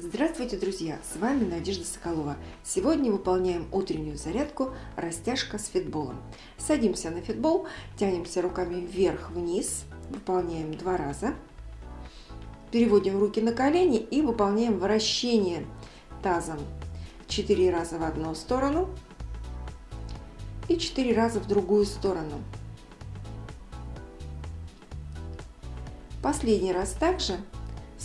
Здравствуйте, друзья! С вами Надежда Соколова. Сегодня выполняем утреннюю зарядку растяжка с фитболом. Садимся на фитбол, тянемся руками вверх-вниз, выполняем два раза. Переводим руки на колени и выполняем вращение тазом 4 раза в одну сторону и 4 раза в другую сторону. Последний раз также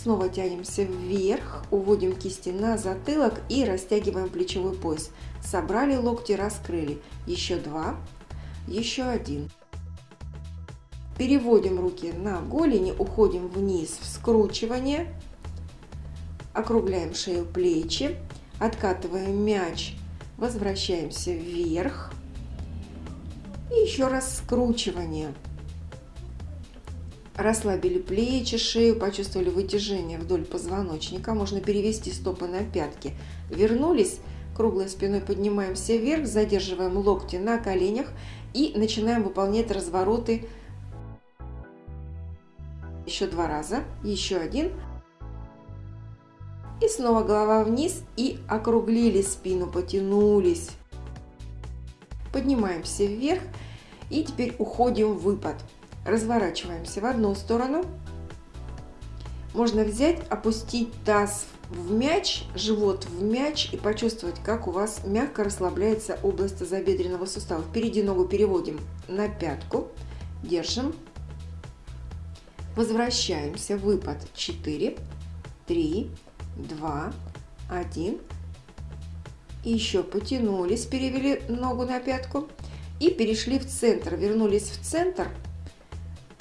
Снова тянемся вверх, уводим кисти на затылок и растягиваем плечевой пояс. Собрали локти, раскрыли. Еще два, еще один. Переводим руки на голени, уходим вниз в скручивание. Округляем шею, плечи. Откатываем мяч, возвращаемся вверх. И еще раз скручивание. Расслабили плечи, шею, почувствовали вытяжение вдоль позвоночника. Можно перевести стопы на пятки. Вернулись, круглой спиной поднимаемся вверх, задерживаем локти на коленях и начинаем выполнять развороты еще два раза, еще один. И снова голова вниз и округлили спину, потянулись. Поднимаемся вверх и теперь уходим в выпад. Разворачиваемся в одну сторону. Можно взять, опустить таз в мяч, живот в мяч и почувствовать, как у вас мягко расслабляется область тазобедренного сустава. Впереди ногу переводим на пятку, держим, возвращаемся, выпад 4, 3, 2, 1. И еще потянулись, перевели ногу на пятку и перешли в центр, вернулись в центр –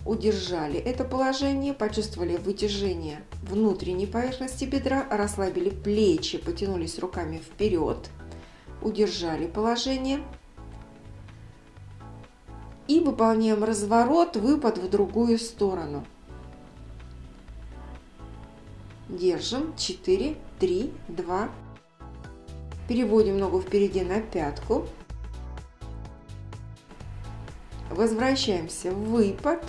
удержали это положение, почувствовали вытяжение внутренней поверхности бедра, расслабили плечи, потянулись руками вперед, удержали положение. И выполняем разворот, выпад в другую сторону. Держим 4, 3, 2. Переводим ногу впереди на пятку. Возвращаемся в выпад.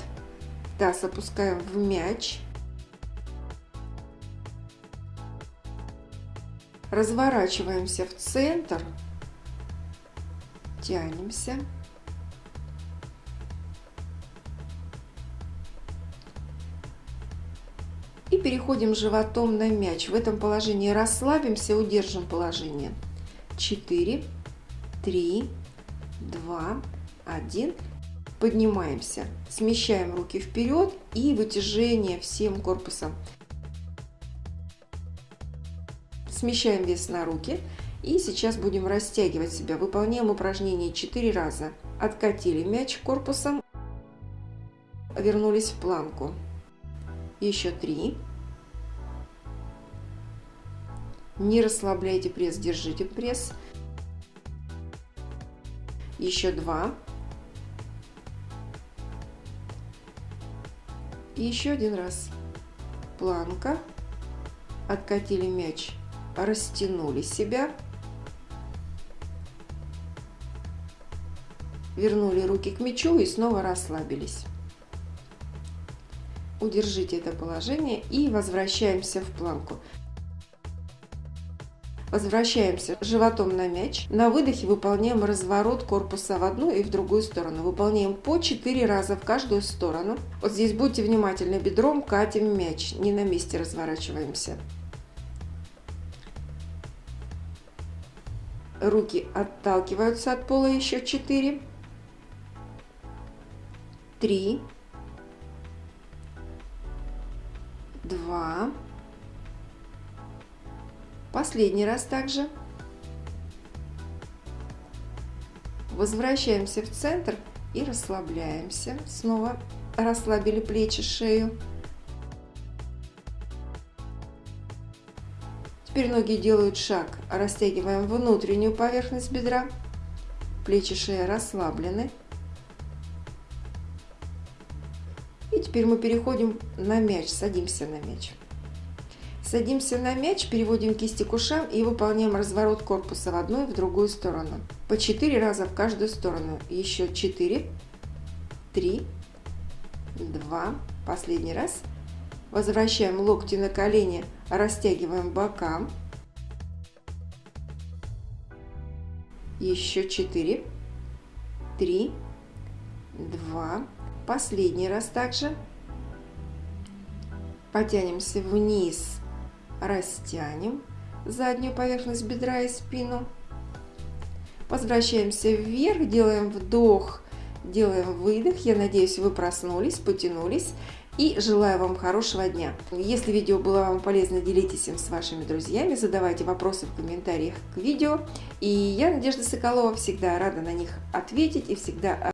Таз опускаем в мяч. Разворачиваемся в центр. Тянемся. И переходим животом на мяч. В этом положении расслабимся, удержим положение. 4, 3, 2, 1 поднимаемся, смещаем руки вперед и вытяжение всем корпусом. Смещаем вес на руки и сейчас будем растягивать себя. Выполняем упражнение 4 раза. Откатили мяч корпусом, вернулись в планку. Еще 3. Не расслабляйте пресс, держите пресс. Еще 2. И еще один раз. Планка. Откатили мяч, растянули себя. Вернули руки к мячу и снова расслабились. Удержите это положение и возвращаемся в планку. Возвращаемся животом на мяч. На выдохе выполняем разворот корпуса в одну и в другую сторону. Выполняем по 4 раза в каждую сторону. Вот здесь будьте внимательны, бедром катим мяч, не на месте разворачиваемся. Руки отталкиваются от пола еще 4. 3. 2. Последний раз также. Возвращаемся в центр и расслабляемся. Снова расслабили плечи, шею. Теперь ноги делают шаг. Растягиваем внутреннюю поверхность бедра. Плечи, шея расслаблены. И теперь мы переходим на мяч, садимся на мяч. Садимся на мяч, переводим кисти к ушам и выполняем разворот корпуса в одну и в другую сторону. По 4 раза в каждую сторону. Еще 4, 3, 2, последний раз. Возвращаем локти на колени, растягиваем бока. Еще четыре, три, два. Последний раз также. Потянемся вниз, растянем заднюю поверхность бедра и спину. Возвращаемся вверх, делаем вдох, делаем выдох. Я надеюсь, вы проснулись, потянулись. И желаю вам хорошего дня. Если видео было вам полезно, делитесь им с вашими друзьями, задавайте вопросы в комментариях к видео. И я, Надежда Соколова, всегда рада на них ответить и всегда